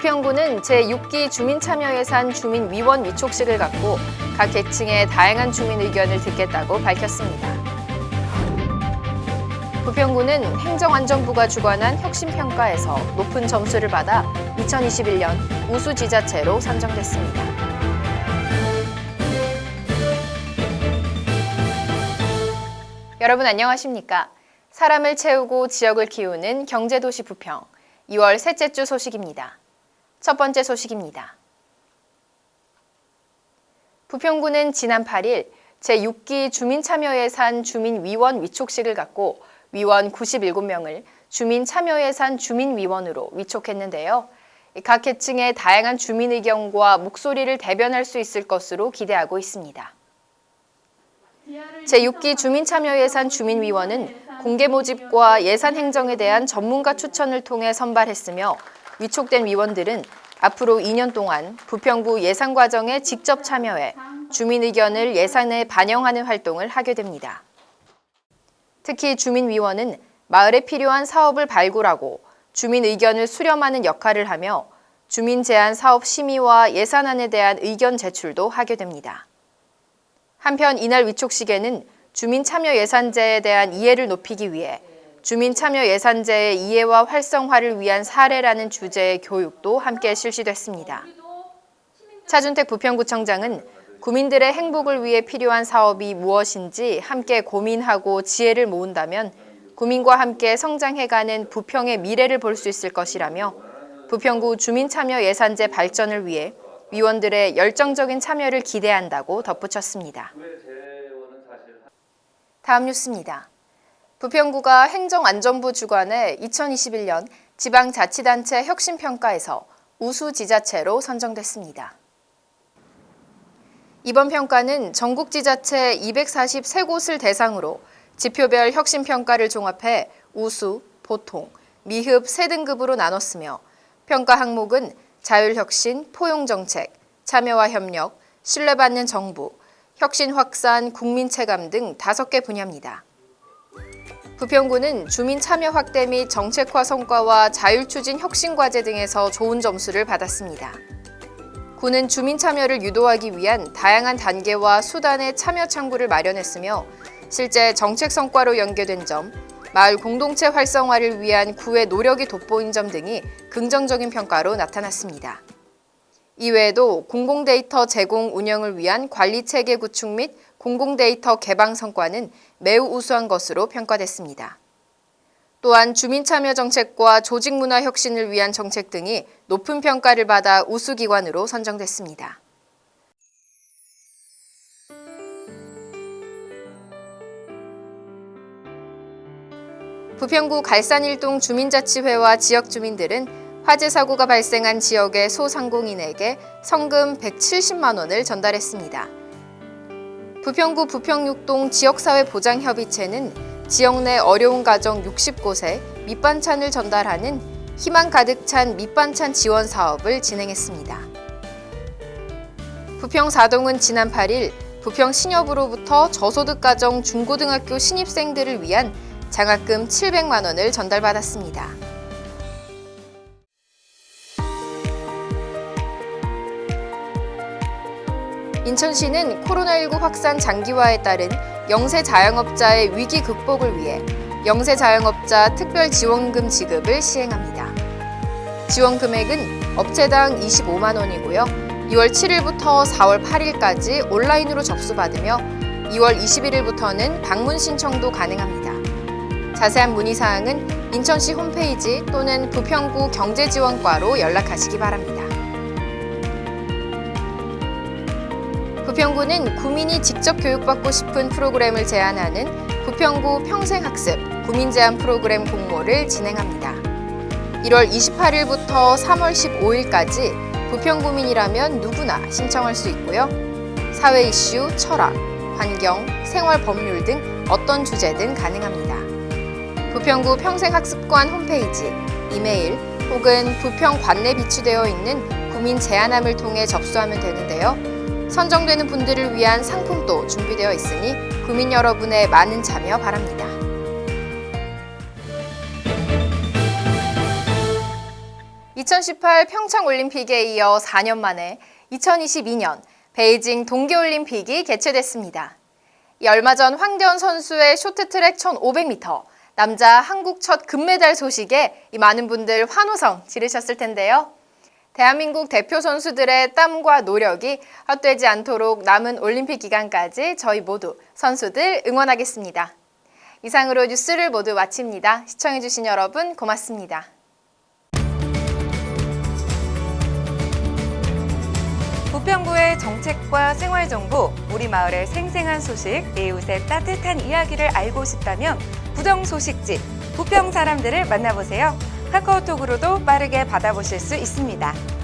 부평구는 제6기 주민참여예산 주민위원 위촉식을 갖고 각 계층의 다양한 주민 의견을 듣겠다고 밝혔습니다. 부평구는 행정안전부가 주관한 혁신평가에서 높은 점수를 받아 2021년 우수지자체로 선정됐습니다. 여러분 안녕하십니까? 사람을 채우고 지역을 키우는 경제도시 부평 2월 셋째 주 소식입니다. 첫 번째 소식입니다. 부평구는 지난 8일 제6기 주민참여예산 주민위원 위촉식을 갖고 위원 97명을 주민참여예산 주민위원으로 위촉했는데요. 각 계층의 다양한 주민 의견과 목소리를 대변할 수 있을 것으로 기대하고 있습니다. 제6기 주민참여예산 주민위원은 공개 모집과 예산 행정에 대한 전문가 추천을 통해 선발했으며 위촉된 위원들은 앞으로 2년 동안 부평구 예산 과정에 직접 참여해 주민 의견을 예산에 반영하는 활동을 하게 됩니다. 특히 주민위원은 마을에 필요한 사업을 발굴하고 주민 의견을 수렴하는 역할을 하며 주민 제안 사업 심의와 예산안에 대한 의견 제출도 하게 됩니다. 한편 이날 위촉식에는 주민 참여 예산제에 대한 이해를 높이기 위해 주민참여예산제의 이해와 활성화를 위한 사례라는 주제의 교육도 함께 실시됐습니다. 차준택 부평구청장은 구민들의 행복을 위해 필요한 사업이 무엇인지 함께 고민하고 지혜를 모은다면 구민과 함께 성장해가는 부평의 미래를 볼 수 있을 것이라며 부평구 주민참여예산제 발전을 위해 위원들의 열정적인 참여를 기대한다고 덧붙였습니다. 다음 뉴스입니다. 부평구가 행정안전부 주관의 2021년 지방자치단체 혁신평가에서 우수 지자체로 선정됐습니다. 이번 평가는 전국 지자체 243곳을 대상으로 지표별 혁신평가를 종합해 우수, 보통, 미흡 3등급으로 나눴으며 평가 항목은 자율혁신, 포용정책, 참여와 협력, 신뢰받는 정부, 혁신 확산, 국민 체감 등 5개 분야입니다. 부평구는 주민 참여 확대 및 정책화 성과와 자율 추진 혁신 과제 등에서 좋은 점수를 받았습니다. 구는 주민 참여를 유도하기 위한 다양한 단계와 수단의 참여 창구를 마련했으며 실제 정책 성과로 연계된 점, 마을 공동체 활성화를 위한 구의 노력이 돋보인 점 등이 긍정적인 평가로 나타났습니다. 이외에도 공공데이터 제공 운영을 위한 관리체계 구축 및 공공데이터 개방 성과는 매우 우수한 것으로 평가됐습니다. 또한 주민참여 정책과 조직문화 혁신을 위한 정책 등이 높은 평가를 받아 우수기관으로 선정됐습니다. 부평구 갈산일동 주민자치회와 지역 주민들은 화재 사고가 발생한 지역의 소상공인에게 성금 170만 원을 전달했습니다. 부평구 부평육동 지역사회보장협의체는 지역 내 어려운 가정 60곳에 밑반찬을 전달하는 희망 가득 찬 밑반찬 지원 사업을 진행했습니다. 부평 사동은 지난 8일 부평 신협으로부터 저소득 가정 중고등학교 신입생들을 위한 장학금 700만 원을 전달받았습니다. 인천시는 코로나19 확산 장기화에 따른 영세 자영업자의 위기 극복을 위해 영세 자영업자 특별 지원금 지급을 시행합니다. 지원 금액은 업체당 25만 원이고요. 2월 7일부터 4월 8일까지 온라인으로 접수받으며 2월 21일부터는 방문 신청도 가능합니다. 자세한 문의사항은 인천시 홈페이지 또는 부평구 경제지원과로 연락하시기 바랍니다. 부평구는 구민이 직접 교육받고 싶은 프로그램을 제안하는 부평구 평생학습 구민제한 프로그램 공모를 진행합니다. 1월 28일부터 3월 15일까지 부평구민이라면 누구나 신청할 수 있고요. 사회 이슈, 철학, 환경, 생활 법률 등 어떤 주제든 가능합니다. 부평구 평생학습관 홈페이지, 이메일 혹은 부평 관내 비치되어 있는 구민 제안함을 통해 접수하면 되는데요. 선정되는 분들을 위한 상품도 준비되어 있으니 구민 여러분의 많은 참여 바랍니다. 2018 평창올림픽에 이어 4년 만에 2022년 베이징 동계올림픽이 개최됐습니다. 이 얼마 전 황대현 선수의 쇼트트랙 1500m 남자 한국 첫 금메달 소식에 이 많은 분들 환호성 지르셨을 텐데요. 대한민국 대표 선수들의 땀과 노력이 헛되지 않도록 남은 올림픽 기간까지 저희 모두 선수들 응원하겠습니다. 이상으로 뉴스를 모두 마칩니다. 시청해주신 여러분 고맙습니다. 부평구의 정책과 생활 정보, 우리 마을의 생생한 소식, 이웃의 따뜻한 이야기를 알고 싶다면 부정 소식지 부평 사람들을 만나보세요. 카카오톡으로도 빠르게 받아보실 수 있습니다.